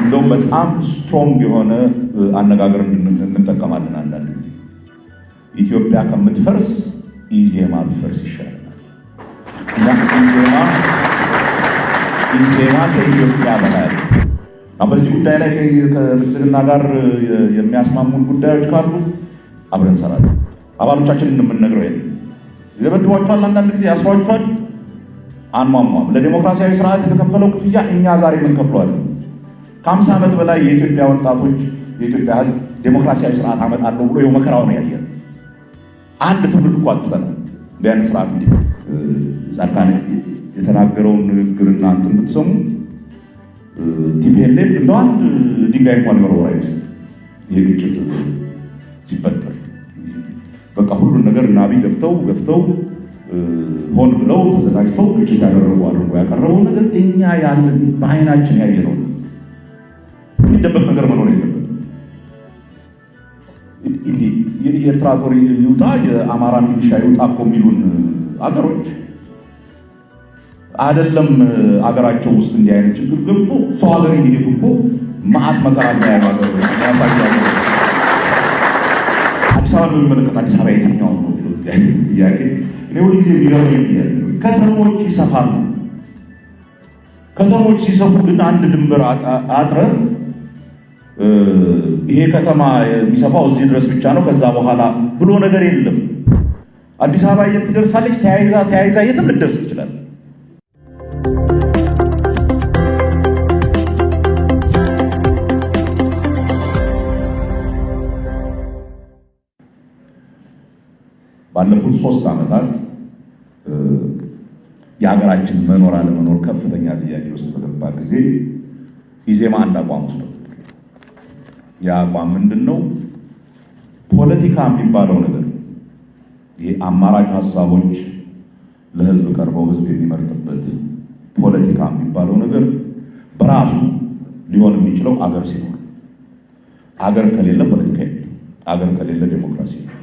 እንደውም በጣም strong የሆነ አነጋገር እንጠቀማለን። አንዳንድ ጊዜ ኢትዮጵያ ከምትፈርስ ኢዜማ ቢፈርስ ይሻለናል ኢዜማ ከኢትዮጵያ በላይ በዚህ ጉዳይ ላይ ከብልጽግና ጋር የሚያስማሙን ጉዳዮች ካሉ አብረን እንሰራለን። አባሎቻችንን የምንነግረው ይ ይደበድቧቸዋል፣ አንዳንድ ጊዜ ያስሯቸዋል። አንሟሟም። ለዲሞክራሲያዊ ስርዓት የተከፈለው ክፍያ እኛ ዛሬ ምንከፍለዋለን። ከ50 ዓመት በላይ የኢትዮጵያ ወጣቶች የኢትዮጵያ ሕዝብ ዴሞክራሲያዊ ስርዓት አመጣለሁ ብሎ ይኸው መከራው ነው ያየ። አንድ ትውልድ እኮ አጥፍተን እንዲህ አይነት ስርዓት እንዲ ጻድቃን የተናገረውን ንግግርና እንትን ብትሰሙ TPLF እንደ አንድ ድንጋይ እንኳን መርወር አይመስልም። ይሄ ግጭት ሲፈጠር በቃ ሁሉን ነገር እና አብይ ገፍተው ገፍተው ሆን ብለው ተዘጋጅተው ግጭት ያደረጉ አድርጎ ያቀረበው ነገር እኛ ያለን በአይናችን ያየነው የሚደበቅ ነገር መኖር የለበት። የኤርትራ ጦር ይውጣ የአማራ ሚሊሻ ይውጣ እኮ የሚሉን አገሮች አይደለም አገራቸው ውስጥ እንዲህ አይነት ችግር ገብቶ ሰው ሀገር እየሄዱ እኮ መዓት መከራ እንዳያዩ ሀገሮች አዲስ አበባ በሚመለከት አዲስ አበባ የትኛው ነው ጥያቄ እኔ ሁል ጊዜ የሚገርመኝ ከተሞች ይሰፋሉ። ከተሞች ሲሰፉ ግን አንድ ድንበር አጥረ ይሄ ከተማ የሚሰፋው እዚህ ድረስ ብቻ ነው ከዛ በኋላ ብሎ ነገር የለም። አዲስ አበባ የት ትደርሳለች? ተያይዛ ተያይዛ የትም ልትደርስ ትችላለች። ባለፉት ሶስት ዓመታት የሀገራችን መኖር አለመኖር ከፍተኛ ጥያቄ ውስጥ በገባ ጊዜ ኢዜማ አንድ አቋም ውስጥ ነው። ያ አቋም ምንድን ነው? ፖለቲካ የሚባለው ነገር ይህ አማራጭ ሀሳቦች ለህዝብ ቀርበው ህዝብ የሚመርጥበት ፖለቲካ የሚባለው ነገር በራሱ ሊሆን የሚችለው አገር ሲኖር፣ አገር ከሌለ ፖለቲካ የለም። አገር ከሌለ ዴሞክራሲ ነው።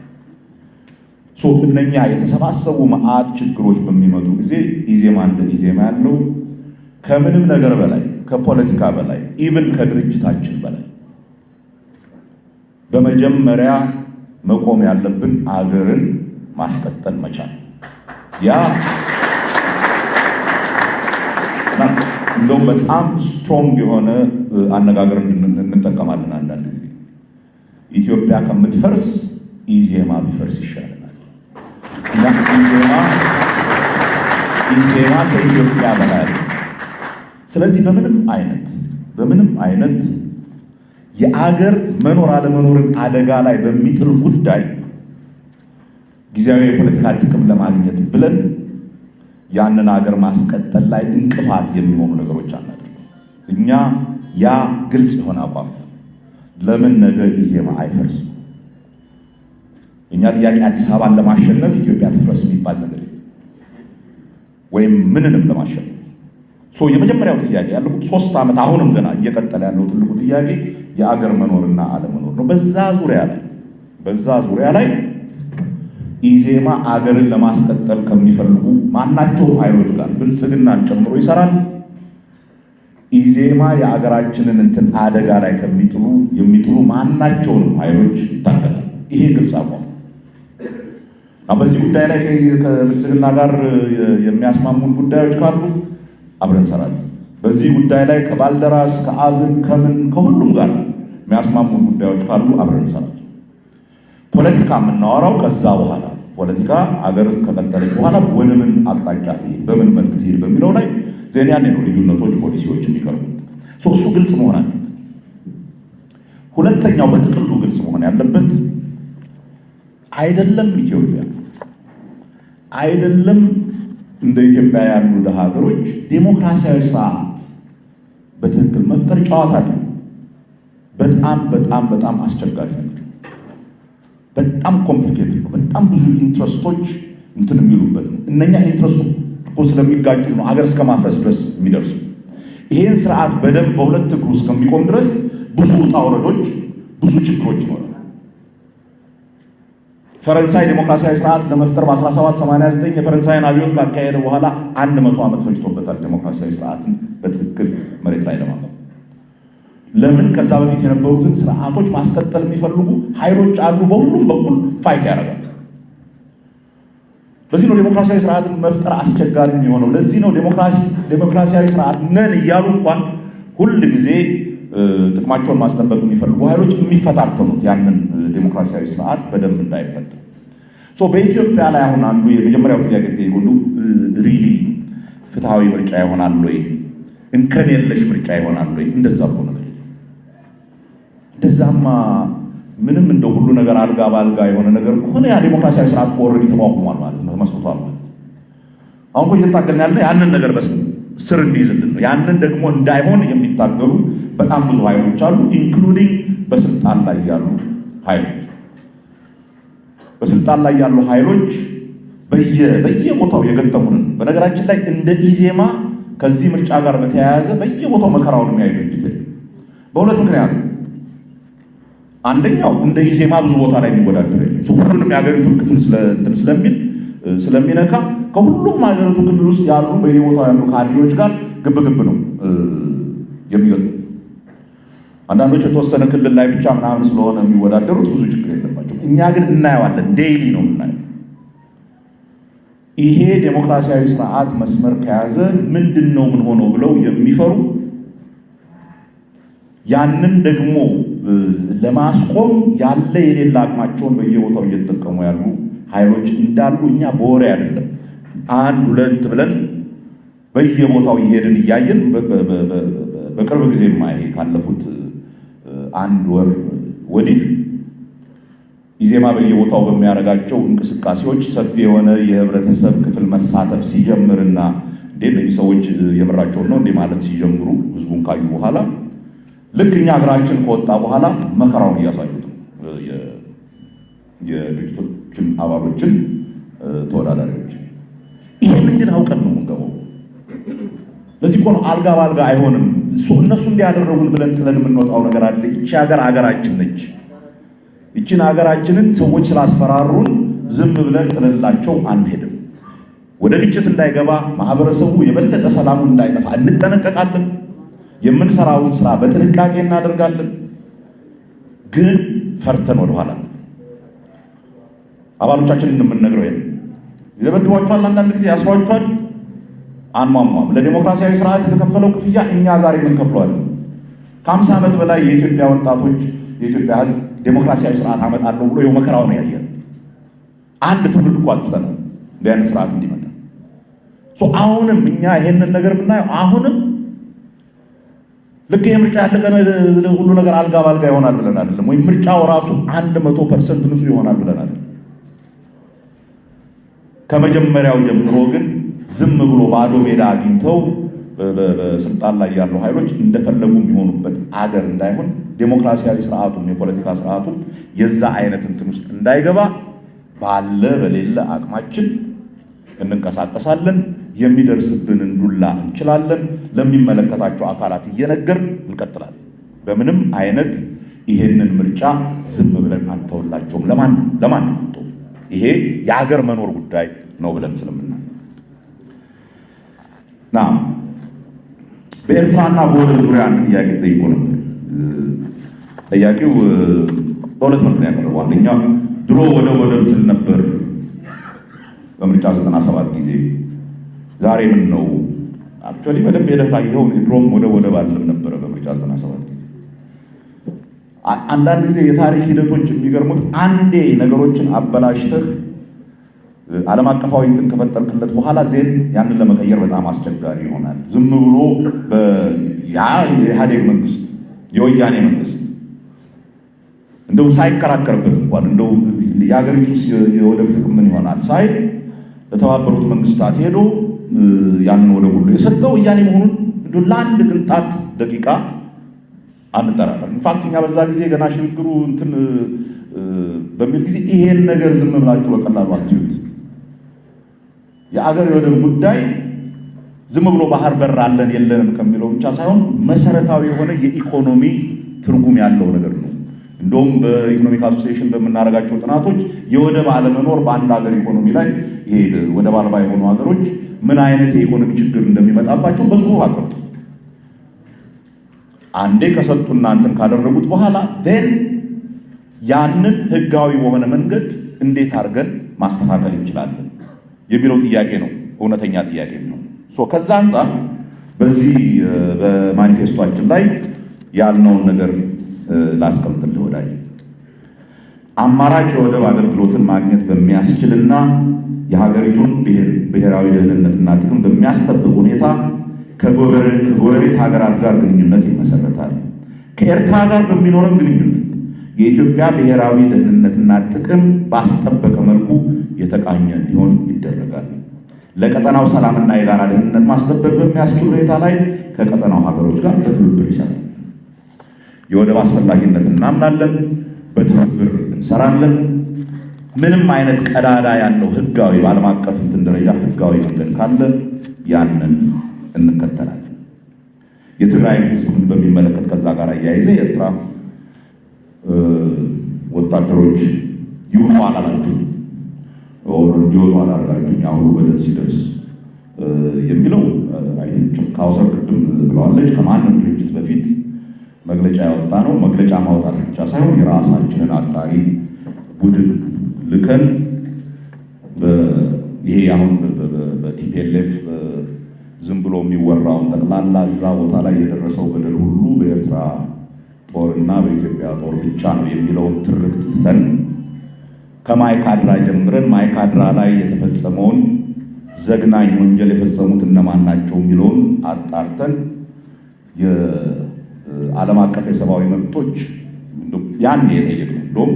እነኛ የተሰባሰቡ መዓት ችግሮች በሚመጡ ጊዜ ኢዜማ እንደ ኢዜማ ያለው ከምንም ነገር በላይ ከፖለቲካ በላይ even ከድርጅታችን በላይ በመጀመሪያ መቆም ያለብን አገርን ማስቀጠል መቻል። ያ እንደውም በጣም strong የሆነ አነጋገር እንጠቀማለን። አንዳንድ ጊዜ ኢትዮጵያ ከምትፈርስ ኢዜማ ቢፈርስ ይሻለናል እና ኢዜማ ከኢትዮጵያ በላይ ስለዚህ በምንም አይነት በምንም አይነት የአገር መኖር አለመኖርን አደጋ ላይ በሚጥል ጉዳይ ጊዜያዊ የፖለቲካ ጥቅም ለማግኘት ብለን ያንን አገር ማስቀጠል ላይ እንቅፋት የሚሆኑ ነገሮች አናደርግም። እኛ ያ ግልጽ የሆነ አቋም ለምን ነገ ኢዜማ አይፈርስም? እኛ ጥያቄ አዲስ አበባን ለማሸነፍ ኢትዮጵያ ትፍረስ የሚባል ነገር ወይም ምንንም ለማሸነፍ የመጀመሪያው ጥያቄ ያለፉት ሶስት ዓመት አሁንም ገና እየቀጠለ ያለው ትልቁ ጥያቄ የአገር መኖርና አለመኖር ነው። በዛ ዙሪያ ላይ በዛ ዙሪያ ላይ ኢዜማ አገርን ለማስቀጠል ከሚፈልጉ ማናቸውም ኃይሎች ጋር ብልጽግናን ጨምሮ ይሰራል። ኢዜማ የአገራችንን እንትን አደጋ ላይ ከሚጥሉ የሚጥሉ ማናቸውንም ኃይሎች ይታገላል። ይሄ ግልጽ አቋም በዚህ ጉዳይ ላይ ከብልጽግና ጋር የሚያስማሙን ጉዳዮች ካሉ አብረን እንሰራለን። በዚህ ጉዳይ ላይ ከባልደራስ ከአብን ከምን ከሁሉም ጋር የሚያስማሙን ጉዳዮች ካሉ አብረን እንሰራለን። ፖለቲካ የምናወራው ከዛ በኋላ ፖለቲካ አገር ከቀጠለች በኋላ ወደ ምን አቅጣጫ ትሄድ፣ በምን መልክ ትሄድ በሚለው ላይ ዜና ያኔ ነው ልዩነቶች፣ ፖሊሲዎች የሚቀርቡት። እሱ ግልጽ መሆን አለበት። ሁለተኛው በጥቅሉ ግልጽ መሆን ያለበት አይደለም ኢትዮጵያ አይደለም እንደ ኢትዮጵያ ያሉ ደሃ ሀገሮች ዴሞክራሲያዊ ስርዓት በትክክል መፍጠር ጨዋታ አለ። በጣም በጣም በጣም አስቸጋሪ ነገር፣ በጣም complicated ነው። በጣም ብዙ interest ኦች እንትን የሚሉበት ነው። እነኛ interest ኡ እኮ ስለሚጋጩ ነው ሀገር እስከ ማፍረስ ድረስ የሚደርሱ። ይሄን ስርዓት በደንብ በሁለት እግሩ እስከሚቆም ድረስ ብዙ ውጣ ውረዶች፣ ብዙ ችግሮች ይኖራል። ፈረንሳይ ዴሞክራሲያዊ ስርዓት ለመፍጠር በ1789 የፈረንሳይን አብዮት ካካሄደ በኋላ አንድ መቶ ዓመት ፈጅቶበታል ዴሞክራሲያዊ ስርዓትን በትክክል መሬት ላይ ለማቆም። ለምን ከዛ በፊት የነበሩትን ስርዓቶች ማስቀጠል የሚፈልጉ ኃይሎች አሉ። በሁሉም በኩል fight ያደርጋል። ለዚህ ነው ዴሞክራሲያዊ ስርዓትን መፍጠር አስቸጋሪ የሚሆነው። ለዚህ ነው ዴሞክራሲያዊ ስርዓት ነን እያሉ እንኳን ሁል ጊዜ ጥቅማቸውን ማስጠበቅ የሚፈልጉ ኃይሎች የሚፈታተኑት ያንን ዴሞክራሲያዊ ስርዓት በደንብ እንዳይፈጠር። በኢትዮጵያ ላይ አሁን አንዱ የመጀመሪያው ጥያቄ ሁሉ really ፍትሐዊ ምርጫ ይሆናል ወይ? እንከን የለሽ ምርጫ ይሆናል ወይ? እንደዛ ብሎ ነገር እንደዛማ ምንም እንደ ሁሉ ነገር አልጋ በአልጋ የሆነ ነገር ከሆነ ያ ዴሞክራሲያዊ ስርዓት already ተቋቁሟል ማለት ነው፣ ተመስርቷል ማለት አሁን እየታገልን ያለ ያንን ነገር በስ ስር እንዲይዝልን ነው። ያንን ደግሞ እንዳይሆን የሚታገሉ በጣም ብዙ ኃይሎች አሉ፣ including በስልጣን ላይ ያሉ ኃይሎች። በስልጣን ላይ ያሉ ኃይሎች በየቦታው የገጠሙንን በነገራችን ላይ እንደ ኢዜማ ከዚህ ምርጫ ጋር በተያያዘ በየቦታው መከራውን የሚያዩ ድርጅት በሁለት ምክንያት አንደኛው እንደ ኢዜማ ብዙ ቦታ ላይ የሚወዳደር ሁሉንም የሀገሪቱን ክፍል ስለሚል ስለሚነካ ከሁሉም ሀገሪቱ ክፍል ውስጥ ያሉ በየቦታው ያሉ ካድሬዎች ጋር ግብግብ ነው የሚገጡ። አንዳንዶች የተወሰነ ክልል ላይ ብቻ ምናምን ስለሆነ የሚወዳደሩት ብዙ ችግር የለባቸው። እኛ ግን እናየዋለን፣ ዴይሊ ነው የምናየው። ይሄ ዴሞክራሲያዊ ስርዓት መስመር ከያዘ ምንድን ነው ምን ሆነው ብለው የሚፈሩ ያንን ደግሞ ለማስቆም ያለ የሌላ አቅማቸውን በየቦታው እየተጠቀሙ ያሉ ኃይሎች እንዳሉ እኛ በወሬ አይደለም አንድ ሁለት ብለን በየቦታው እየሄድን እያየን በቅርብ ጊዜ ማይ ካለፉት አንድ ወር ወዲህ ኢዜማ በየቦታው በሚያደርጋቸው እንቅስቃሴዎች ሰፊ የሆነ የህብረተሰብ ክፍል መሳተፍ ሲጀምርና እንዴ እነዚህ ሰዎች የምራቸውን ነው እንዴ ማለት ሲጀምሩ ህዝቡን ካዩ በኋላ ልክ እኛ እግራችን ከወጣ በኋላ መከራውን እያሳዩት ነው የድርጅቶችን አባሎችን ተወዳዳሪዎች። ይህንን ግን አውቀን ነው የምንገባው። ለዚህ እኮ ነው አልጋ በአልጋ አይሆንም። እነሱ እንዲያደረጉን ብለን ጥለን የምንወጣው ነገር አለ። ይቺ ሀገር ሀገራችን ነች። ይችን ሀገራችንን ሰዎች ስላስፈራሩን ዝም ብለን ጥለላቸው አንሄድም። ወደ ግጭት እንዳይገባ ማህበረሰቡ የበለጠ ሰላሙ እንዳይጠፋ እንጠነቀቃለን። የምንሰራውን ስራ በጥንቃቄ እናደርጋለን። ግን ፈርተን ወደኋላ አባሎቻችንን የምንነግረው ይሄን ይደበድቧቸዋል፣ አንዳንድ ጊዜ ያስሯቸዋል። አንሟሟም። ለዲሞክራሲያዊ ስርዓት የተከፈለው ክፍያ እኛ ዛሬ የምንከፍለዋለን። ከአምሳ ዓመት በላይ የኢትዮጵያ ወጣቶች የኢትዮጵያ ሕዝብ ዴሞክራሲያዊ ስርዓት አመጣለሁ ብሎ የው መከራው ነው ያየን። አንድ ትውልድ እኮ አጥፍተናል እንዲህ አይነት ስርዓት እንዲመጣ። አሁንም እኛ ይሄንን ነገር ብናየው አሁንም ልክ የምርጫ ያለቀ ሁሉ ነገር አልጋ ባልጋ ይሆናል ብለን አይደለም፣ ወይም ምርጫው ራሱ አንድ መቶ percent ንጹህ ይሆናል ብለን አይደለም። ከመጀመሪያው ጀምሮ ግን ዝም ብሎ ባዶ ሜዳ አግኝተው በስልጣን ላይ ያሉ ኃይሎች እንደፈለጉ የሚሆኑበት አገር እንዳይሆን ዴሞክራሲያዊ ስርዓቱም የፖለቲካ ስርዓቱም የዛ አይነት እንትን ውስጥ እንዳይገባ ባለ በሌለ አቅማችን እንንቀሳቀሳለን። የሚደርስብንን ዱላ እንችላለን። ለሚመለከታቸው አካላት እየነገር እንቀጥላለን። በምንም አይነት ይሄንን ምርጫ ዝም ብለን አንተውላቸውም። ለማን ለማን ይሄ የሀገር መኖር ጉዳይ ነው ብለን ስለምና ና በኤርትራና በወደብ ዙሪያ አንድ ጥያቄ ጠይቆ ነበር። ጠያቂው በሁለት መልክ ነው ያቀረበው። አንደኛ ድሮ ወደ ወደብ ትል ነበር በምርጫ 97 ጊዜ ዛሬ ምን ነው? actually በደንብ ሄደህ ካየኸው ድሮም ወደ ወደብ አለም ነበረ በምርጫ 97 ጊዜ። አንዳንድ ጊዜ የታሪክ ሂደቶች የሚገርሙት አንዴ ነገሮችን አበላሽተህ ዓለም አቀፋዊ እንትን ከፈጠርክለት በኋላ then ያንን ለመቀየር በጣም አስቸጋሪ ይሆናል። ዝም ብሎ ያ የኢህአዴግ መንግስት የወያኔ መንግስት እንደው ሳይከራከርበት እንኳን እንደው የሀገሪቱ የወደብ ምን ይሆናል ሳይ ለተባበሩት መንግስታት ሄዶ ያንን ወደብ ሁሉ የሰጠው ወያኔ መሆኑን እንደው ለአንድ ቅንጣት ደቂቃ አንጠራጠር። in fact እኛ በዛ ጊዜ ገና ሽግግሩ እንትን በሚል ጊዜ ይሄን ነገር ዝም ብላችሁ በቀላሉ አትዩት። የአገር የወደብ ጉዳይ ዝም ብሎ ባህር በር አለን የለንም ከሚለው ብቻ ሳይሆን መሰረታዊ የሆነ የኢኮኖሚ ትርጉም ያለው ነገር ነው። እንደውም በ Economic Association በምናደርጋቸው ጥናቶች የወደብ አለመኖር በአንድ ሀገር ኢኮኖሚ ላይ ይሄ ወደብ አልባ የሆኑ ሀገሮች ምን አይነት የኢኮኖሚ ችግር እንደሚመጣባቸው ብዙ ሀገሮች አንዴ ከሰጡ እናንተን ካደረጉት በኋላ ን ያንን ህጋዊ በሆነ መንገድ እንዴት አድርገን ማስተካከል እንችላለን የሚለው ጥያቄ ነው እውነተኛ ጥያቄ ነው። ከዛ አንጻር በዚህ በማኒፌስቷችን ላይ ያልነውን ነገር ላስቀምጥልህ ወዳጅ አማራጭ የወደብ አገልግሎትን ማግኘት በሚያስችልና የሀገሪቱን ብሔራዊ ደህንነትና ጥቅም በሚያስጠብቅ ሁኔታ ከጎረቤት ሀገራት ጋር ግንኙነት ይመሰረታል። ከኤርትራ ጋር በሚኖረን ግንኙነት የኢትዮጵያ ብሔራዊ ደህንነትና ጥቅም ባስጠበቀ መልኩ የተቃኘ እንዲሆን ይደረጋል። ለቀጠናው ሰላምና የጋራ ደህንነት ማስጠበቅ በሚያስችል ሁኔታ ላይ ከቀጠናው ሀገሮች ጋር በትብብር ይሰራል። የወደብ አስፈላጊነት እናምናለን። በትብብር እንሰራለን። ምንም አይነት ቀዳዳ ያለው ህጋዊ በዓለም አቀፍ እንትን ደረጃ ህጋዊ መንገድ ካለ ያንን እንከተላለን። የትግራይ ህዝብን በሚመለከት ከዛ ጋር አያይዘ የኤርትራ ወታደሮች ይውጡ አላላችሁ እንዲወጡ አላላችሁ አሁኑ በደል ሲደርስ የሚለው ካውሰር ቅድም ብላዋለች። ከማንም ድርጅት በፊት መግለጫ ያወጣ ነው። መግለጫ ማውጣት ብቻ ሳይሆን የራሳችንን አጣሪ ቡድን ልከን ይሄ አሁን በ TPLF ዝም ብሎ የሚወራውን ጠቅላላ እዛ ቦታ ላይ የደረሰው በደል ሁሉ በኤርትራ ጦርና በኢትዮጵያ ጦር ብቻ ነው የሚለውን ትርክት ትተን ከማይካድራ ጀምረን ማይካድራ ላይ የተፈጸመውን ዘግናኝ ወንጀል የፈጸሙት እነማን ናቸው የሚለውን አጣርተን የዓለም አቀፍ የሰብአዊ መብቶች ያን የጠየቅነው እንደውም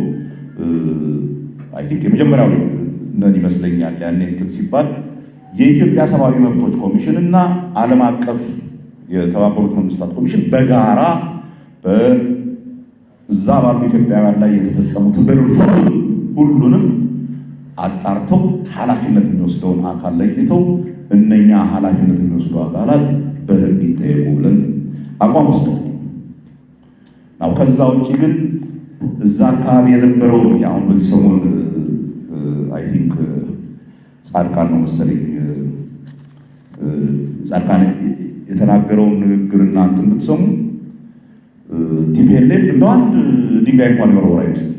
I think የመጀመሪያው ነን ይመስለኛል። ያኔ እንትን ሲባል የኢትዮጵያ ሰብአዊ መብቶች ኮሚሽን እና ዓለም አቀፍ የተባበሩት መንግስታት ኮሚሽን በጋራ በዛ ባሉ ኢትዮጵያውያን ላይ የተፈጸሙትን በደሎች ሁሉንም አጣርተው ኃላፊነት የሚወስደውን አካል ለይተው እነኛ ኃላፊነት የሚወስዱ አካላት በሕግ ይጠየቁ ብለን አቋም ወስደን ነው። ከዛ ውጭ ግን እዛ አካባቢ የነበረው አሁን በዚህ ሰሞን I think ጻድቃን ነው መሰለኝ ጻድቃን የተናገረውን ንግግር እናንተ የምትሰሙ TPLF እንደ አንድ ድንጋይ እንኳን የወረወረ አይመስልም።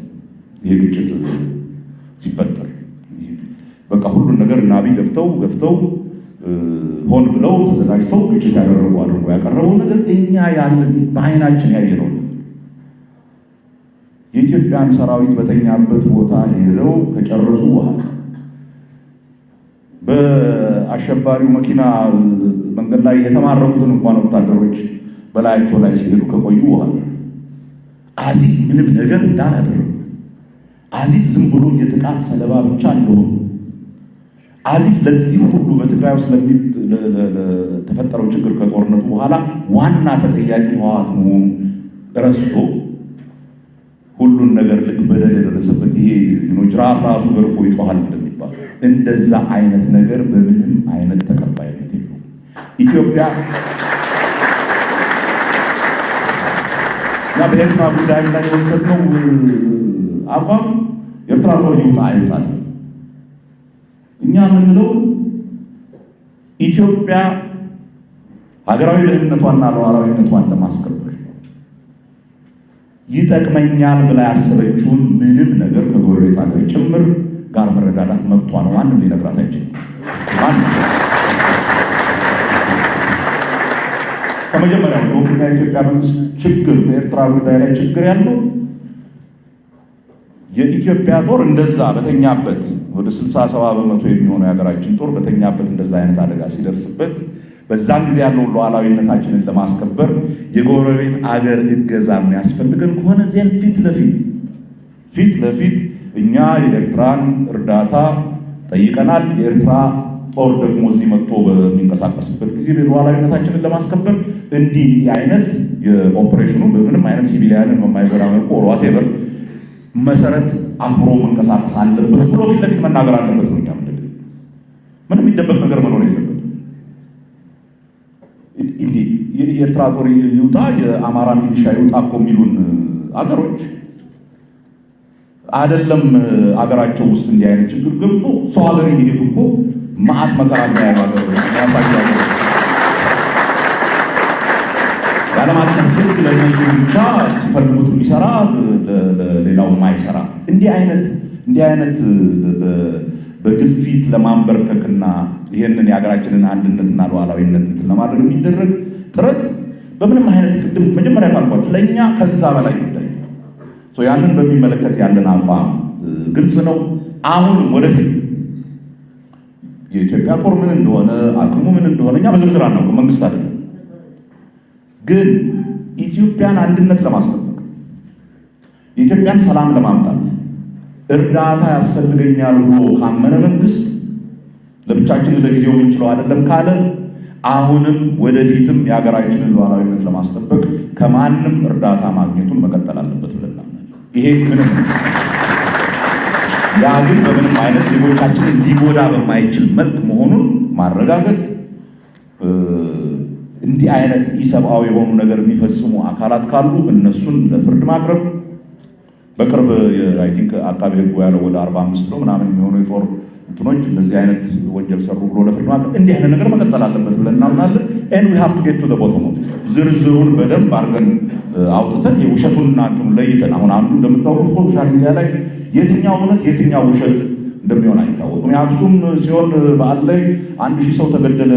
ይሄ ግጭት ሲፈጠር በቃ ሁሉን ነገር ናቢ ገፍተው ገፍተው ሆን ብለው ተዘጋጅተው ግጭት ያደረጉ አድርጎ ያቀረበው ነገር እኛ ያለን በአይናችን ያየነው የኢትዮጵያን ሰራዊት በተኛበት ቦታ ሄደው ከጨረሱ በኋላ በአሸባሪው መኪና መንገድ ላይ የተማረኩትን እንኳን ወታደሮች በላያቸው ላይ ሲሄዱ ከቆዩ በኋላ አዚፍ ምንም ነገር እንዳላደረጉ አዚፍ ዝም ብሎ የጥቃት ሰለባ ብቻ እንደሆኑ አዚፍ ለዚህ ሁሉ በትግራይ ውስጥ ለተፈጠረው ችግር ከጦርነቱ በኋላ ዋና ተጠያቂ ህወሓት መሆኑ ረስቶ ሁሉን ነገር ልክ በደል የደረሰበት ይሄ ጅራፍ ራሱ ገርፎ ይጮሃል እንደሚባል እንደዛ አይነት ነገር በምንም አይነት ተቀባይነት የለው። ኢትዮጵያ እና በኤርትራ ጉዳይ ላይ የወሰድነው አቋም ኤርትራ ይውጣ አይውጣል እኛ የምንለው ኢትዮጵያ ሀገራዊ ደህንነቷና ሉዓላዊነቷን ለማስከበር ይጠቅመኛል ብላ ያሰበችውን ምንም ነገር ከጎረቤት ሀገር ጭምር ጋር መረዳዳት መብቷ ነው። ማንም ሊነግራት አይችልም። ከመጀመሪያው በሁሉና የኢትዮጵያ መንግስት ችግር በኤርትራ ጉዳይ ላይ ችግር ያለው የኢትዮጵያ ጦር እንደዛ በተኛበት ወደ ስልሳ ሰባ በመቶ የሚሆነው የሀገራችን ጦር በተኛበት እንደዛ አይነት አደጋ ሲደርስበት በዛን ጊዜ ያለውን ሉዓላዊነታችንን ለማስከበር የጎረቤት አገር እገዛ የሚያስፈልገን ከሆነ ዜን ፊት ለፊት ፊት ለፊት እኛ የኤርትራን እርዳታ ጠይቀናል። የኤርትራ ጦር ደግሞ እዚህ መጥቶ በሚንቀሳቀስበት ጊዜ ሉዓላዊነታችንን ለማስከበር እንዲህ አይነት የኦፕሬሽኑ በምንም አይነት civilian ን በማይጎዳ መልኩ whatever መሰረት አብሮ መንቀሳቀስ አለበት ብሎ ፊት ለፊት መናገር አለበት ነው። እኛ ምንም የሚደበቅ ነገር መኖር የለበት። የኤርትራ ጦር ይውጣ የአማራ ሚሊሻ ይውጣ እኮ የሚሉን አገሮች አይደለም አገራቸው ውስጥ እንዲህ አይነት ችግር ገብቶ ሰው ሀገር እየሄዱ እኮ መዓት መከራ የዓለም አቀፍ ሕግ ለእነሱ ብቻ ሲፈልጉት የሚሰራ ሌላው ማይሰራ እንዲህ አይነት እንዲህ አይነት በግፊት ለማንበርከክና ይህንን የሀገራችንን አንድነትና ሉዓላዊነት ለማድረግ የሚደረግ ጥረት በምንም አይነት ቅድም መጀመሪያ ካልኳቸው ለእኛ ከዛ በላይ ጉዳይ ያንን በሚመለከት ያለን አቋም ግልጽ ነው። አሁንም ወደፊት የኢትዮጵያ ጦር ምን እንደሆነ አቅሙ ምን እንደሆነ እኛ በዝርዝር አናውቅም፣ መንግስት አይደለም። ግን ኢትዮጵያን አንድነት ለማስጠበቅ የኢትዮጵያን ሰላም ለማምጣት እርዳታ ያስፈልገኛል ብሎ ካመነ መንግስት ለብቻችን ለጊዜው የምንችለው አይደለም ካለ አሁንም ወደፊትም የሀገራችንን ሉዓላዊነት ለማስጠበቅ ከማንም እርዳታ ማግኘቱን መቀጠል አለበት ብለን ይሄ ምንም ያ ግን በምንም አይነት ዜጎቻችንን ሊጎዳ በማይችል መልክ መሆኑን ማረጋገጥ፣ እንዲህ አይነት ኢሰብአዊ የሆኑ ነገር የሚፈጽሙ አካላት ካሉ እነሱን ለፍርድ ማቅረብ በቅርብ I think አቃቤ ሕጉ ያለው ወደ አርባ አምስት ነው ምናምን የሚሆኑ የጦር እንትኖች እንደዚህ አይነት ወንጀል ሰሩ ብሎ ለፍርድ ማቅረብ እንዲህ አይነት ነገር መቀጠል አለበት ብለን እናምናለን። And we have to get to the bottom of ዝርዝሩን በደንብ አድርገን አውጥተን የውሸቱንና እንትኑ ለይተን አሁን አንዱ እንደምታወቁት social media ላይ የትኛው እውነት የትኛው ውሸት እንደሚሆን አይታወቅም። የአክሱም ጽዮን በዓል ላይ አንድ ሺህ ሰው ተገደለ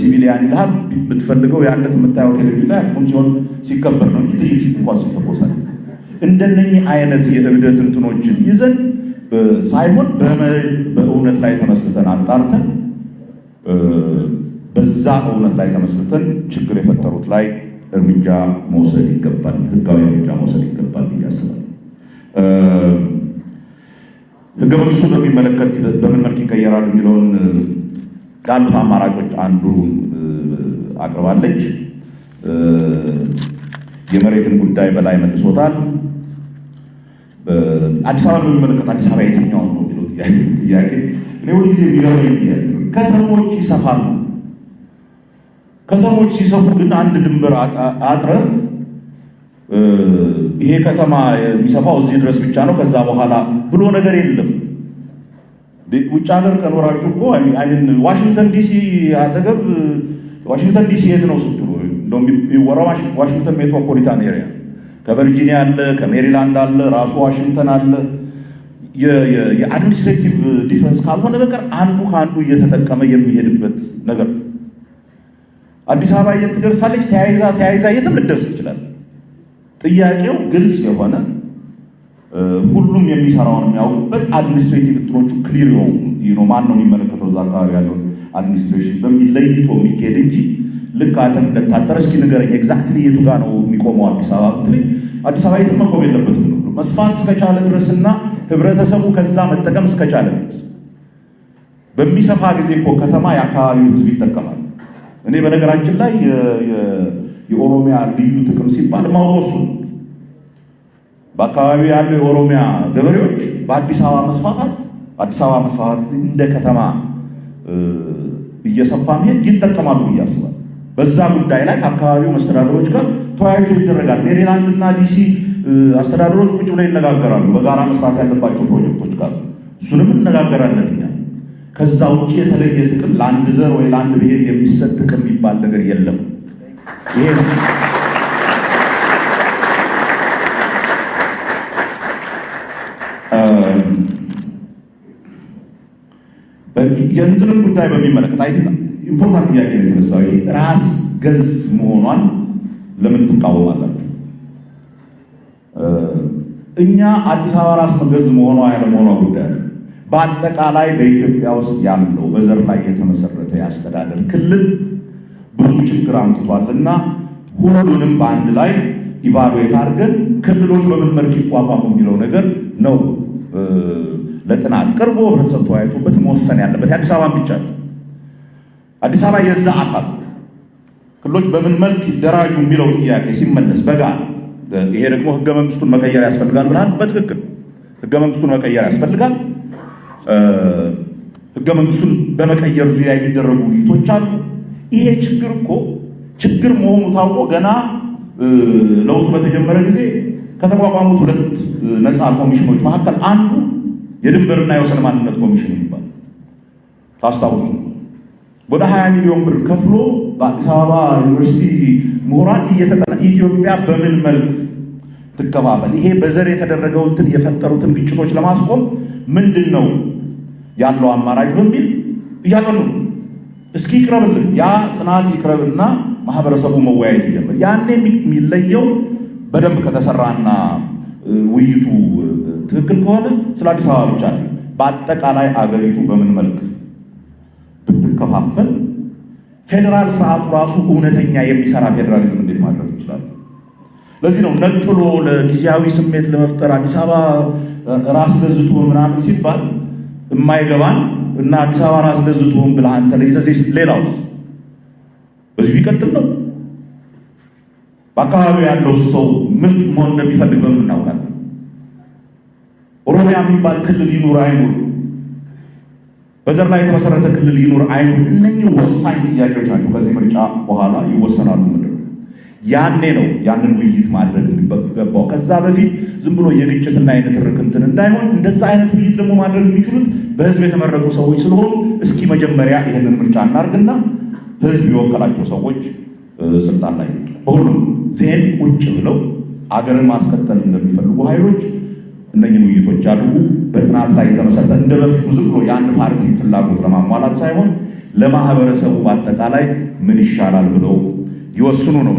civilian ይልሃል። ብትፈልገው ያለት የምታየው ቴሌቪዥን ላይ አክሱም ጽዮን ሲከበር ነው እንጂ ጥይት እንኳን ሲተኮሳል እንደነኚህ አይነት የእብደት እንትኖችን ይዘን ሳይሆን በእውነት ላይ ተመስርተን አጣርተን በዛ እውነት ላይ ተመስርተን ችግር የፈጠሩት ላይ እርምጃ መውሰድ ይገባል፣ ህጋዊ እርምጃ መውሰድ ይገባል ብዬ አስባለሁ። ህገ መንግስቱን በሚመለከት በምን መልክ ይቀየራል የሚለውን ካሉት አማራጮች አንዱ አቅርባለች። የመሬትን ጉዳይ በላይ መልሶታል። አዲስ አበባ በሚመለከት አዲስ አበባ የትኛው ነው የሚለው ጥያቄ እኔ ሁል ጊዜ የሚገርመኝ ከተሞች ይሰፋሉ። ከተሞች ሲሰፉ ግን አንድ ድንበር አጥረህ ይሄ ከተማ የሚሰፋው እዚህ ድረስ ብቻ ነው ከዛ በኋላ ብሎ ነገር የለም። ውጭ ሀገር ከኖራችሁ እኮ ዋሽንግተን ዲሲ አጠገብ ዋሽንግተን ዲሲ የት ነው ስትሉ የሚወራው ዋሽንግተን metropolitan area ከቨርጂኒያ አለ፣ ከሜሪላንድ አለ፣ ራሱ ዋሽንግተን አለ። የ administrative difference ካልሆነ በቀር አንዱ ከአንዱ እየተጠቀመ የሚሄድበት ነገር አዲስ አበባ የት ትደርሳለች? ተያይዛ ተያይዛ የትም ልትደርስ ትችላል። ጥያቄው ግልጽ የሆነ ሁሉም የሚሰራውን የሚያውቁበት administrative እንትኖቹ clear የሆኑ ማን ነው። የሚመለከተው እዛ አካባቢ ያለውን administration? በሚል ለይቶ የሚካሄድ እንጂ ልክ አንተ እንደታጠረ እስኪ ንገረኝ exactly የቱ ጋር ነው የሚቆመው አዲስ አበባ ብትለኝ አዲስ አበባ የትም መቆም የለበትም ነው። መስፋት እስከቻለ ድረስና ህብረተሰቡ ከዛ መጠቀም እስከቻለ ድረስ። በሚሰፋ ጊዜ እኮ ከተማ የአካባቢው ህዝብ ይጠቀማል። እኔ በነገራችን ላይ የኦሮሚያ ልዩ ጥቅም ሲባል ማውረሱ በአካባቢው ያሉ የኦሮሚያ ገበሬዎች በአዲስ አበባ መስፋፋት አዲስ አበባ መስፋፋት እንደ ከተማ እየሰፋ መሄድ ይጠቀማሉ ብዬ አስባለሁ። በዛ ጉዳይ ላይ ከአካባቢው መስተዳደሮች ጋር ተወያይቶ ይደረጋል። ሜሪላንድ እና ዲሲ አስተዳደሮች ቁጭ ብለው ይነጋገራሉ። በጋራ መስራት ያለባቸው ፕሮጀክቶች ጋር እሱንም እነጋገራለን እኛ። ከዛ ውጭ የተለየ ጥቅም ለአንድ ዘር ወይ ለአንድ ብሔር የሚሰጥ ጥቅም የሚባል ነገር የለም። ይሄ የእንትንም ጉዳይ በሚመለከት አይ important ጥያቄ ነው የተነሳው። ራስ ገዝ መሆኗን ለምን ትቃወማላችሁ? እኛ አዲስ አበባ ራስ ገዝ መሆኗ ያለመሆኗ ጉዳይ በአጠቃላይ በኢትዮጵያ ውስጥ ያለው በዘር ላይ የተመሰረተ የአስተዳደር ክልል ብዙ ችግር አምጥቷል እና ሁሉንም በአንድ ላይ ኢቫሉዌት አድርገን ክልሎች በምን መልክ ይቋቋሙ የሚለው ነገር ነው ለጥናት ቀርቦ ህብረተሰብ ተወያይቶበት መወሰን ያለበት የአዲስ አበባ ብቻ ነው። አዲስ አበባ የዛ አካል ክልሎች በምን መልክ ይደራጁ የሚለው ጥያቄ ሲመለስ በጋራ ይሄ ደግሞ ህገ መንግስቱን መቀየር ያስፈልጋል ብለሃል። በትክክል ህገ መንግስቱን መቀየር ያስፈልጋል። ህገ መንግስቱን በመቀየር ዙሪያ የሚደረጉ ውይይቶች አሉ። ይሄ ችግር እኮ ችግር መሆኑ ታውቆ ገና ለውጡ በተጀመረ ጊዜ ከተቋቋሙት ሁለት ነፃ ኮሚሽኖች መካከል አንዱ የድንበርና የወሰን ማንነት ኮሚሽን የሚባል ታስታውሱ። ወደ 20 ሚሊዮን ብር ከፍሎ በአዲስ አበባ ዩኒቨርሲቲ ምሁራን ኢትዮጵያ በምን መልክ ትከፋፈል፣ ይሄ በዘር የተደረገው እንትን የፈጠሩትን ግጭቶች ለማስቆም ምንድን ነው ያለው አማራጭ በሚል እያጠኑ እስኪ ይቅረብልን፣ ያ ጥናት ይቅረብና ማህበረሰቡ መወያየት ይጀምር። ያኔ የሚለየው በደንብ ከተሰራና ውይይቱ ትክክል ከሆነ ስለ አዲስ አበባ ብቻ ነው። በአጠቃላይ አገሪቱ በምን መልክ ብትከፋፈል ፌዴራል ስርዓቱ ራሱ እውነተኛ የሚሰራ ፌዴራሊዝም እንዴት ማድረግ ይችላል? ለዚህ ነው ነጥሎ ለጊዜያዊ ስሜት ለመፍጠር አዲስ አበባ ራስ ገዝቶ ምናምን ሲባል የማይገባን እና አዲስ አበባ ራስ ገዝቶን ብለህ አንተ ለይዘህ ሌላውስ በዚሁ ይቀጥል ነው። በአካባቢው ያለው ሰው ምን መሆን እንደሚፈልግ በምን እናውቃለን? ኦሮሚያ የሚባል ክልል ይኑር አይኑር፣ በዘር ላይ የተመሰረተ ክልል ይኑር አይኑር፣ እነኚህ ወሳኝ ጥያቄዎች ናቸው። ከዚህ ምርጫ በኋላ ይወሰናሉ። ያኔ ነው ያንን ውይይት ማድረግ የሚገባው። ከዛ በፊት ዝም ብሎ የግጭትና የንትርክ እንትን እንዳይሆን እንደዛ አይነት ውይይት ደግሞ ማድረግ የሚችሉት በህዝብ የተመረጡ ሰዎች ስለሆኑ እስኪ መጀመሪያ ይህንን ምርጫ እናርግና ህዝብ የወከላቸው ሰዎች ስልጣን ላይ በሁሉም ዜን ቁጭ ብለው አገርን ማስቀጠል እንደሚፈልጉ ኃይሎች እነኝን ውይይቶች አድርጉ። በጥናት ላይ የተመሰረተ እንደ በፊቱ ዝም ብሎ የአንድ ፓርቲ ፍላጎት ለማሟላት ሳይሆን ለማህበረሰቡ በአጠቃላይ ምን ይሻላል ብለው ይወስኑ ነው።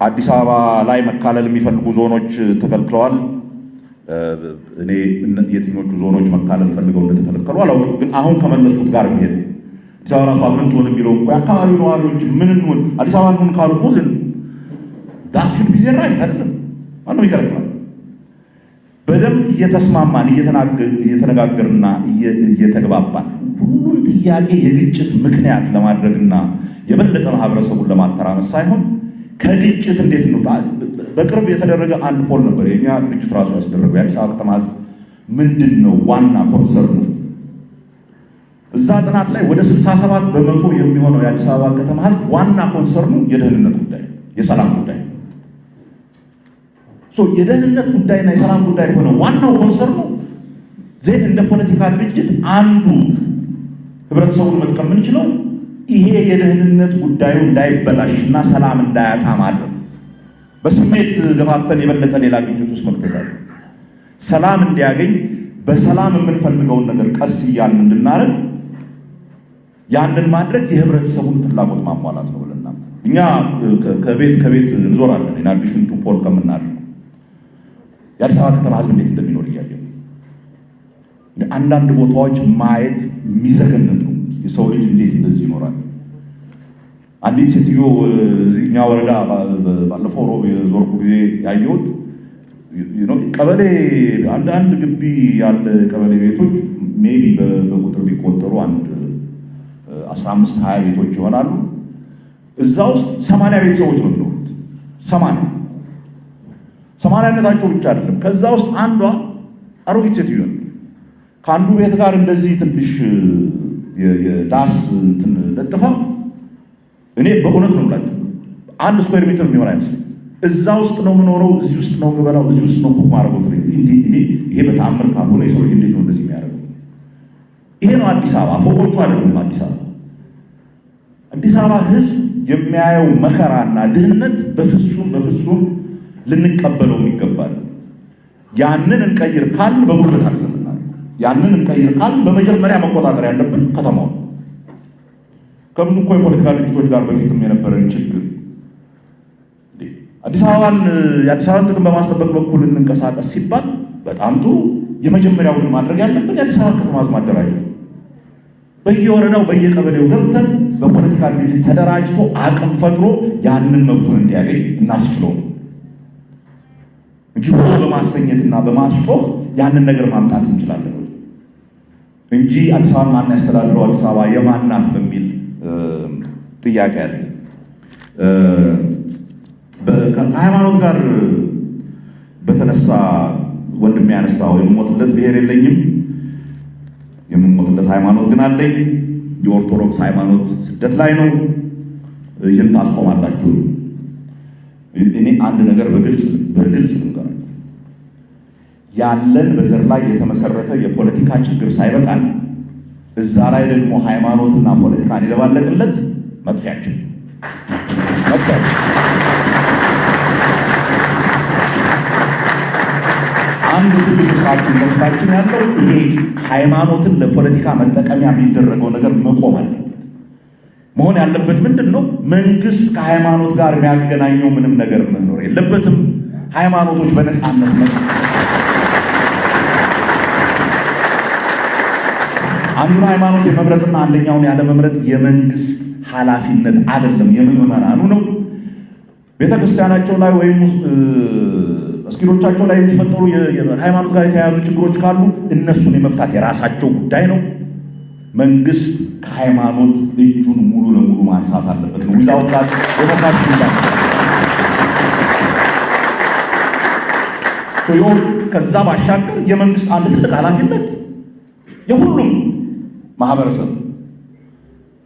አዲስ አበባ ላይ መካለል የሚፈልጉ ዞኖች ተከልክለዋል። እኔ የትኞቹ ዞኖች መካለል ፈልገው እንደተከለከሉ አላውቅም፣ ግን አሁን ከመለሱት ጋር የሚሄድ አዲስ አበባ ራሷ ምን ትሆን የሚለው እኮ የአካባቢ ነዋሪዎች ምን እንሆን አዲስ አበባ እንሆን ካሉ እኮ ጊዜ ራይ አይደለም ማነው ይከለክላል? በደንብ እየተስማማን እየተነጋገርና እየተግባባን ሁሉም ጥያቄ የግጭት ምክንያት ለማድረግና የበለጠ ማህበረሰቡን ለማተራመስ ሳይሆን ከግጭት እንዴት እንውጣ። በቅርብ የተደረገ አንድ ፖል ነበር የኛ ድርጅት ራሱ ያስደረገው የአዲስ አበባ ከተማ ህዝብ ምንድን ነው ዋና ኮንሰርኑ እዛ ጥናት ላይ ወደ 67 በመቶ የሚሆነው የአዲስ አበባ ከተማ ህዝብ ዋና ኮንሰርኑ የደህንነት ጉዳይ፣ የሰላም ጉዳይ የደህንነት ጉዳይና የሰላም ጉዳይ ሆነ ዋናው ኮንሰርኑ ዜን እንደ ፖለቲካ ድርጅት አንዱ ህብረተሰቡን መጥቀም የምንችለው ይሄ የደህንነት ጉዳዩ እንዳይበላሽና ሰላም እንዳያጣ ማድረግ በስሜት ገፋፍተን የበለጠ ሌላ ግጭት ውስጥ መክተታል። ሰላም እንዲያገኝ በሰላም የምንፈልገውን ነገር ቀስ እያልን እንድናረግ ያንን ማድረግ የህብረተሰቡን ፍላጎት ማሟላት ነው ብለን እኛ ከቤት ከቤት እንዞራለን። in addition to poll የአዲስ አበባ ከተማ ህዝብ እንዴት እንደሚኖር እያየ አንዳንድ ቦታዎች ማየት የሚዘገንን ነው። የሰው ልጅ እንዴት እንደዚህ ይኖራል? አንዲት ሴትዮ እኛ ወረዳ ባለፈው ሮብ የዞርኩ ጊዜ ያየሁት ቀበሌ አንድ አንድ ግቢ ያለ ቀበሌ ቤቶች maybe በቁጥር ቢቆጠሩ አንድ አስራ አምስት ሀያ ቤቶች ይሆናሉ። እዛ ውስጥ ሰማንያ ቤተሰቦች ነው የሚኖሩት። ሰማንያ ሰማንያነታቸው ብቻ አይደለም። ከዛ ውስጥ አንዷ አሮጊት ሴትዮ ከአንዱ ቤት ጋር እንደዚህ ትንሽ የዳስ እንትን ለጥፋ እኔ በእውነት ነው ብላችሁ አንድ square meter የሚሆን አይመስለኝ። እዛ ውስጥ ነው የምኖረው፣ እዚህ ውስጥ ነው የምበላው፣ እዚህ ውስጥ ነው ቡክ ማድረገው። ይሄ በተአምር ካልሆነ የሰው ልጅ እንዴት ነው እንደዚህ የሚያደርገው? ይሄ ነው አዲስ አበባ። ፎቆቹ አይደሉም አዲስ አበባ። አዲስ አበባ ህዝብ የሚያየው መከራና ድህነት በፍጹም በፍጹም ልንቀበለው ይገባል። ያንን እንቀይር ካል በጉልበት አይደለም ያንን እንቀይር ካል በመጀመሪያ መቆጣጠር ያለብን ከተማው። ከብዙ እኮ የፖለቲካ ድርጅቶች ጋር በፊትም የነበረን ችግር። አዲስ አበባን የአዲስ አበባን ጥቅም በማስጠበቅ በኩል እንንቀሳቀስ ሲባል በጣም ጥሩ። የመጀመሪያው ማድረግ ያለብን የአዲስ አበባ ከተማ ማደራጀት፣ በየወረዳው በየቀበሌው ገብተን በፖለቲካ ድርጅት ተደራጅቶ አቅም ፈጥሮ ያንን መብቱን እንዲያገኝ እናስችለው። እንጂ በማሰኘትና በማስጮህ ያንን ነገር ማምጣት እንችላለን እንጂ አዲስ አበባ ማን ያስተዳድረው አዲስ አበባ የማን ናት በሚል ጥያቄ አለ። ከሃይማኖት ጋር በተነሳ ወንድም ያነሳው የምሞትለት ብሔር የለኝም፣ የምሞትለት ሃይማኖት ግን አለኝ። የኦርቶዶክስ ሃይማኖት ስደት ላይ ነው። ይህን ታስቆማላችሁ። እኔ አንድ ነገር በግልጽ በግልጽ ልንገር ያለን በዘር ላይ የተመሰረተ የፖለቲካ ችግር ሳይበቃን እዛ ላይ ደግሞ ሃይማኖትና ፖለቲካን የደባለቅለት መጥፊያችን አንዱ ትልቅ ሰዓት መፍታችን ያለው ይሄ ሃይማኖትን ለፖለቲካ መጠቀሚያ የሚደረገው ነገር መቆም አለበት። መሆን ያለበት ምንድን ነው? መንግስት ከሃይማኖት ጋር የሚያገናኘው ምንም ነገር መኖር የለበትም። ሃይማኖቶች በነፃነት መ አንዱን ሃይማኖት የመምረጥና አንደኛውን ያለመምረጥ የመንግስት ኃላፊነት አይደለም፣ የምዕመናኑ ነው። ቤተክርስቲያናቸው ላይ ወይም መስጊዶቻቸው ላይ የሚፈጠሩ ሃይማኖት ጋር የተያያዙ ችግሮች ካሉ እነሱን የመፍታት የራሳቸው ጉዳይ ነው። መንግስት ከሃይማኖት እጁን ሙሉ ለሙሉ ማንሳት አለበት ነው ዊዛውት ዴሞክራሲ ከዛ ባሻገር የመንግስት አንድ ትልቅ ኃላፊነት የሁሉም ማህበረሰብ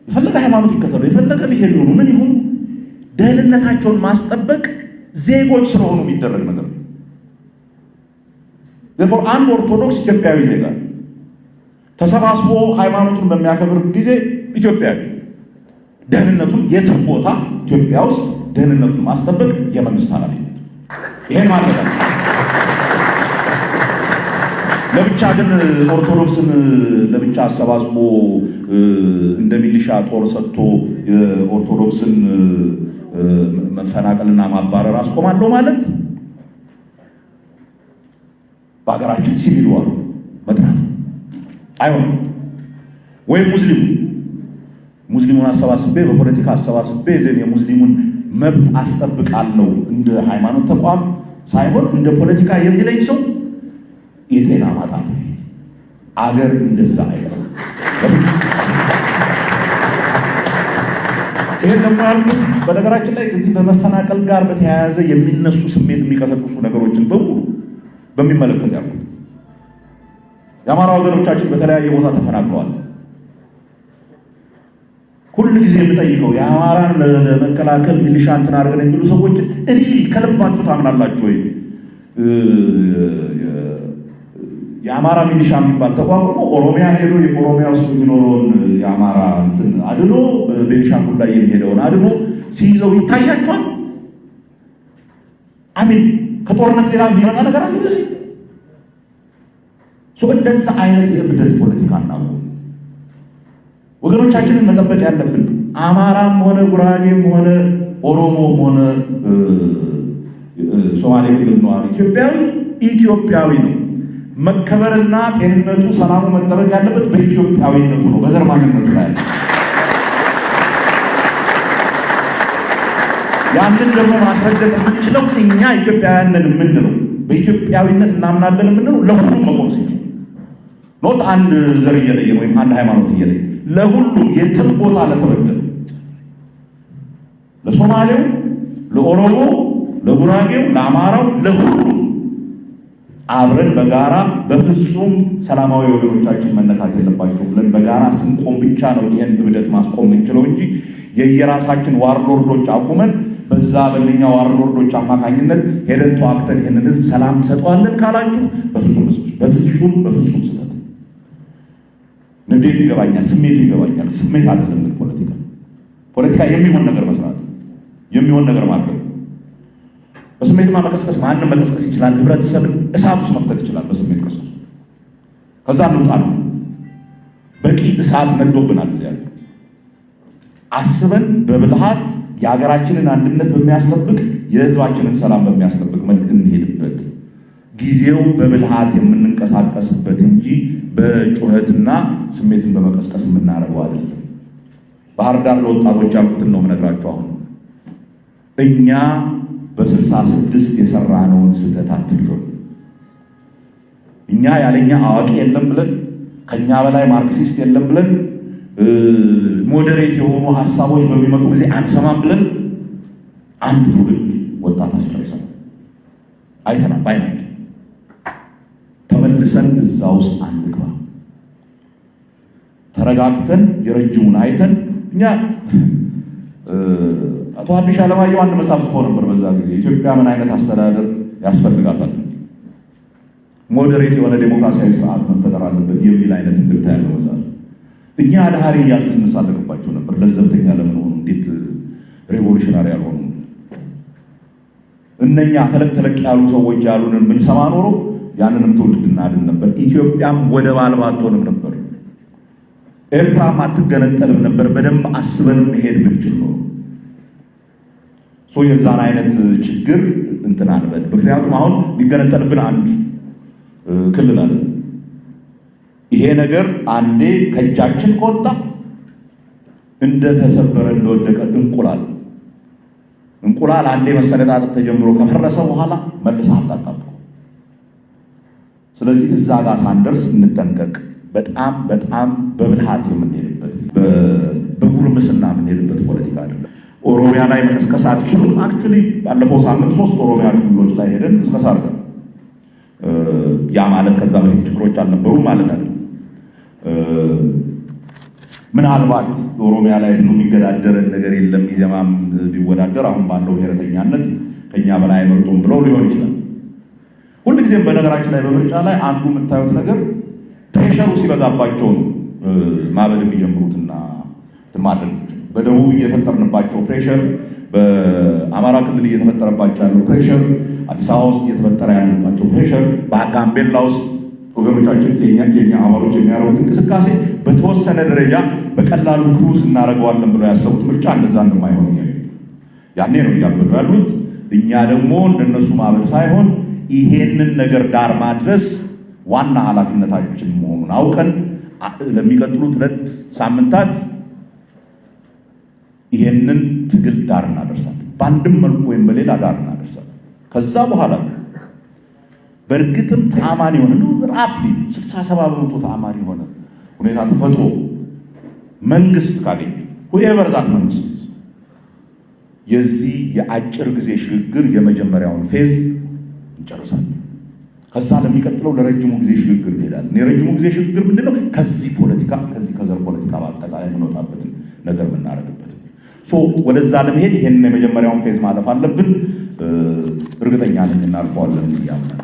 የፈለገ ሃይማኖት ይከተሉ፣ የፈለገ ብሄር ይሆኑ ምን ይሁኑ ደህንነታቸውን ማስጠበቅ ዜጎች ስለሆኑ የሚደረግ ነገር ነው። አንድ ኦርቶዶክስ ኢትዮጵያዊ ዜጋ ተሰባስቦ ሃይማኖቱን በሚያከብር ጊዜ ኢትዮጵያዊ ደህንነቱን የትም ቦታ ኢትዮጵያ ውስጥ ደህንነቱን ማስጠበቅ የመንግስት ኃላፊነት ይሄን ነው። ለብቻ ግን ኦርቶዶክስን ለብቻ አሰባስቦ እንደ ሚሊሻ ጦር ሰጥቶ የኦርቶዶክስን መፈናቀልና ማባረር አስቆማለሁ ማለት በሀገራችን ሲቪል ዋር መጥራት አይሆንም። ወይም ሙስሊሙ ሙስሊሙን አሰባስቤ በፖለቲካ አሰባስቤ ዘን የሙስሊሙን መብት አስጠብቃለሁ እንደ ሃይማኖት ተቋም ሳይሆን እንደ ፖለቲካ የሚለኝ ሰው የጤና ማጣት አገር እንደዛ አይደለም። ይህን ደግሞ ያልኩት በነገራችን ላይ እዚህ በመፈናቀል ጋር በተያያዘ የሚነሱ ስሜት የሚቀሰቅሱ ነገሮችን በሙሉ በሚመለከት ያልኩት የአማራ ወገኖቻችን በተለያየ ቦታ ተፈናቅለዋል። ሁል ጊዜ የምጠይቀው የአማራን ለመከላከል ሚሊሻ እንትን አድርገን የሚሉ ሰዎች እኔ ከልባችሁ ታምናላችሁ ወይ? የአማራ ሚሊሻ የሚባል ተቋቁሞ ኦሮሚያ ሄዶ የኦሮሚያ ውስጥ የሚኖረውን የአማራ እንትን አድኖ ቤንሻንጉል ላይ የሚሄደውን አድኖ ሲይዘው ይታያቸዋል። አሚን ከጦርነት ሌላ የሚመጣ ነገር አለ በዚህ እንደዛ አይነት የእብደት ፖለቲካ እናቁ። ወገኖቻችንን መጠበቅ ያለብን አማራም ሆነ ጉራጌም ሆነ ኦሮሞም ሆነ ሶማሌ ክልል ነዋሪ ኢትዮጵያዊ ኢትዮጵያዊ ነው። መከበርና ጤንነቱ፣ ሰላሙ መጠበቅ ያለበት በኢትዮጵያዊነቱ ነው፣ በዘር ላይ ያንን ደግሞ ማስረገጥ የምንችለው እኛ ኢትዮጵያውያንን የምንለው በኢትዮጵያዊነት እናምናለን የምንለው ለሁሉም መቆም ሲችል። ኖት አንድ ዘር እየለየን ወይም አንድ ሃይማኖት እየለየን ለሁሉም የትም ቦታ ለተበደሉ ለሶማሌው፣ ለኦሮሞ፣ ለጉራጌው፣ ለአማራው፣ ለሁሉም አብረን በጋራ በፍጹም ሰላማዊ ወገኖቻችን መነካት የለባቸው ብለን በጋራ ስንቆም ብቻ ነው ይህን እብደት ማስቆም የምንችለው እንጂ የየራሳችን warlord ኦች አቁመን በዛ በእነኛ warlord ኦች አማካኝነት ሄደን ተዋግተን ይህንን ህዝብ ሰላም እንሰጠዋለን ካላችሁ በፍጹም በፍጹም በፍጹም ስህተት። ንዴቱ ይገባኛል፣ ስሜቱ ይገባኛል። ስሜት አይደለም ፖለቲካ ፖለቲካ የሚሆን ነገር መስራት የሚሆን ነገር ማድረግ በስሜትማ መቀስቀስ ማንም መቀስቀስ ይችላል። ህብረተሰብን እሳት ውስጥ መክተት ይችላል። በስሜት ቀስ ከዛ እንውጣ ነው። በቂ እሳት ነዶብናል። እዚያ አስበን በብልሃት የሀገራችንን አንድነት በሚያስጠብቅ የህዝባችንን ሰላም በሚያስጠብቅ መልክ እንሄድበት። ጊዜው በብልሃት የምንንቀሳቀስበት እንጂ በጩኸትና ስሜትን በመቀስቀስ የምናደርገው አይደለም። ባህር ዳር ለወጣቶች ያልኩትን ነው የምነግራቸው። አሁን እኛ በስልሳ ስድስት የሰራነውን ስህተት አትድገሙ። እኛ ያለኛ አዋቂ የለም ብለን ከኛ በላይ ማርክሲስት የለም ብለን ሞዴሬት የሆኑ ሀሳቦች በሚመጡ ጊዜ አንሰማም ብለን አንድ ትውልድ ወጣት አስረሰ አይተናል። ባይናቸው ተመልሰን እዛ ውስጥ አንግባ። ተረጋግተን የረጅሙን አይተን እኛ አቶ ሀዲሽ አለማየሁ አንድ መጽሐፍ ጽፎ ነበር። በዛ ጊዜ ኢትዮጵያ ምን አይነት አስተዳደር ያስፈልጋታል፣ ሞዴሬት የሆነ ዴሞክራሲያዊ ስርዓት መፈጠር አለበት የሚል አይነት እንድምታ ያለው መጽሐፍ እኛ አድሃሪ እያልን ስንሳለቅባቸው ነበር። ለዘብተኛ ለመሆኑ እንዴት ሬቮሉሽናሪ ያልሆኑ እነኛ ተለቅ ተለቅ ያሉ ሰዎች ያሉንን ብንሰማ ኖሮ ያንንም ትውልድ እናድን ነበር። ኢትዮጵያም ወደብ አልባ አትሆንም ነበር። ኤርትራም አትገነጠልም ነበር። በደንብ አስበን መሄድ ብንችል ኖሮ የዛን አይነት ችግር እንትን አንበል። ምክንያቱም አሁን ሊገነጠልብን አንድ ክልል አለ። ይሄ ነገር አንዴ ከእጃችን ከወጣ እንደተሰበረ እንደወደቀ እንቁላል እንቁላል አንዴ መሰነጣጠቅ ተጀምሮ ከፈረሰ በኋላ መልሰህ አታጣብቁ። ስለዚህ እዛ ጋር ሳንደርስ እንጠንቀቅ። በጣም በጣም በብልሃት የምንሄድበት በጉርምስና የምንሄድበት ፖለቲካ አይደለም። ኦሮሚያ ላይ መቀስቀስ አትችሉም። actually ባለፈው ሳምንት ሶስት ኦሮሚያ ክልሎች ላይ ሄደን ቅስቀሳ አድርገን ያ ማለት ከዛ በፊት ችግሮች አልነበሩም ማለት አይደለም። ምናልባት ኦሮሚያ ላይ ብዙ የሚገዳደረን ነገር የለም። ኢዜማም ቢወዳደር አሁን ባለው ብሔረተኛነት ከኛ በላይ አይመርጡም ብለው ሊሆን ይችላል። ሁልጊዜም በነገራችን ላይ በምርጫ ላይ አንዱ የምታዩት ነገር pressure ኡ ሲበዛባቸው ነው ማበድ የሚጀምሩትና ማድረግ በደቡብ እየፈጠርንባቸው pressure፣ በአማራ ክልል እየተፈጠረባቸው ያለው pressure፣ አዲስ አበባ ውስጥ እየተፈጠረ ያለባቸው pressure፣ በጋምቤላ ውስጥ ወገኖቻችን የኛ አባሎች የሚያደርጉት እንቅስቃሴ በተወሰነ ደረጃ በቀላሉ cruise እናደርገዋለን ብለው ያሰቡት ምርጫ እንደዛ እንደማይሆን ያኔ ነው እያበዱ ያሉት። እኛ ደግሞ እንደነሱ ማበድ ሳይሆን ይሄንን ነገር ዳር ማድረስ ዋና ኃላፊነታችን መሆኑን አውቀን ለሚቀጥሉት ሁለት ሳምንታት ይሄንን ትግል ዳር እናደርሳለን። በአንድም መልኩ ወይም በሌላ ዳር እናደርሳለን። ከዛ በኋላ በእርግጥም ተአማኒ የሆነ ራፍሊ ስልሳ በመቶ ተአማኒ የሆነ ሁኔታ ተፈጥሮ መንግስት ካገኘ ሁኤቨር መንግስት የዚህ የአጭር ጊዜ ሽግግር የመጀመሪያውን phase እንጨርሳለን። ከዛ ለሚቀጥለው ለረጅሙ ጊዜ ሽግግር እንሄዳለን። የረጅሙ ጊዜ ሽግግር ምንድን ነው? ከዚህ ፖለቲካ ከዚህ ከዘር ፖለቲካ በአጠቃላይ የምንወጣበትን ነገር የምናደርግበት ሶ ወደዛ ለመሄድ ይህንን የመጀመሪያውን phase ማለፍ አለብን። እርግጠኛ ነኝ እናልፈዋለን እያምናል።